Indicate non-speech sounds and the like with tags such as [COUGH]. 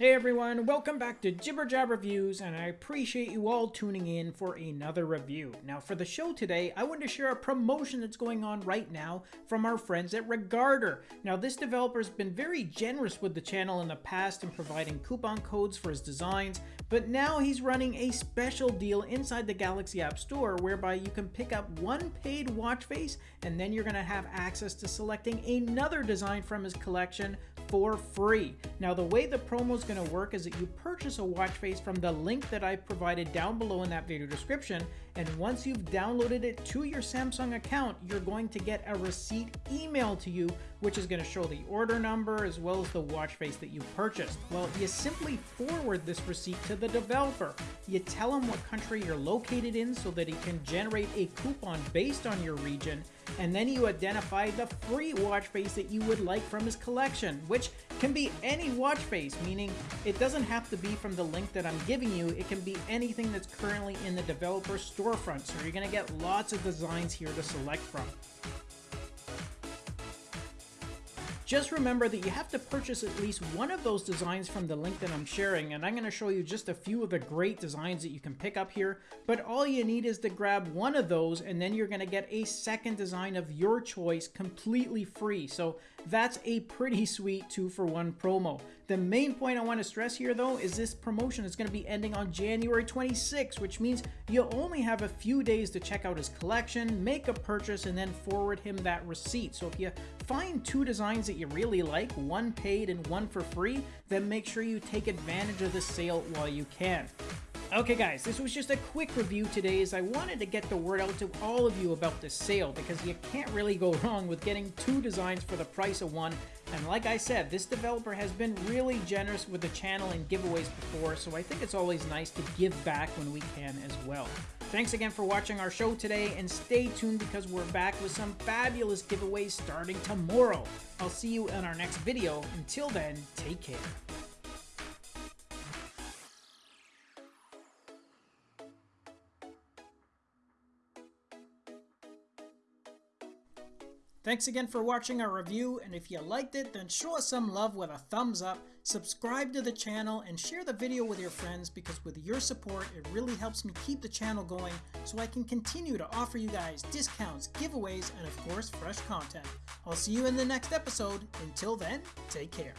Hey everyone, welcome back to Jibber Jab Reviews, and I appreciate you all tuning in for another review. Now for the show today, I want to share a promotion that's going on right now from our friends at Regarder. Now this developer's been very generous with the channel in the past in providing coupon codes for his designs, but now he's running a special deal inside the Galaxy App Store whereby you can pick up one paid watch face and then you're going to have access to selecting another design from his collection for free. Now the way the promo is going to work is that you purchase a watch face from the link that I provided down below in that video description and once you've downloaded it to your Samsung account you're going to get a receipt emailed to you which is going to show the order number as well as the watch face that you purchased. Well you simply forward this receipt to the developer. You tell him what country you're located in so that he can generate a coupon based on your region and then you identify the free watch face that you would like from his collection, which can be any watch face, meaning it doesn't have to be from the link that I'm giving you, it can be anything that's currently in the developer storefront, so you're going to get lots of designs here to select from. Just remember that you have to purchase at least one of those designs from the link that I'm sharing, and I'm going to show you just a few of the great designs that you can pick up here, but all you need is to grab one of those, and then you're going to get a second design of your choice completely free. So that's a pretty [LAUGHS] sweet two for one promo. The main point I want to stress here though is this promotion is going to be ending on January 26, which means you'll only have a few days to check out his collection, make a purchase, and then forward him that receipt. So if you find two designs that you really like, one paid and one for free, then make sure you take advantage of the sale while you can. Okay guys, this was just a quick review today as I wanted to get the word out to all of you about this sale because you can't really go wrong with getting two designs for the price of one and like I said, this developer has been really generous with the channel and giveaways before so I think it's always nice to give back when we can as well. Thanks again for watching our show today and stay tuned because we're back with some fabulous giveaways starting tomorrow. I'll see you in our next video. Until then, take care. Thanks again for watching our review, and if you liked it, then show us some love with a thumbs up, subscribe to the channel, and share the video with your friends because with your support, it really helps me keep the channel going so I can continue to offer you guys discounts, giveaways, and of course, fresh content. I'll see you in the next episode. Until then, take care.